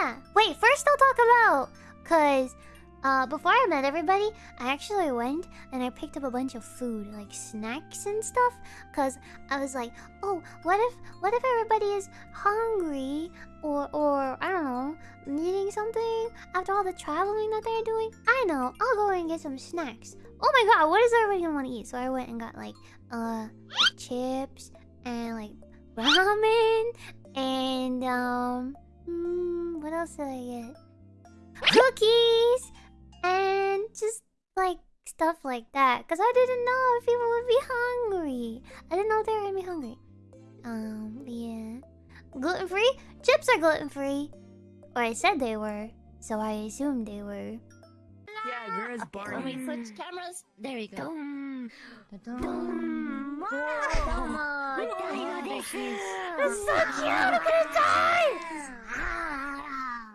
yeah. Wait, first I'll talk about cause uh before I met everybody, I actually went and I picked up a bunch of food, like snacks and stuff. Cause I was like, oh, what if what if everybody is hungry or or I don't know, needing something after all the traveling that they're doing? I know, I'll go and get some snacks. Oh my god, what is everybody gonna want to eat? So I went and got like uh chips and like ramen and um else did I get? Cookies and just like stuff like that because I didn't know if people would be hungry. I didn't know they were gonna be hungry. Um, yeah. Gluten free? Chips are gluten free. Or I said they were, so I assumed they were. Yeah, where's Barney? When we switch cameras, there we go. Dum, Dum. dum. Domo, Daigo desu. It's so cute! I'm gonna die!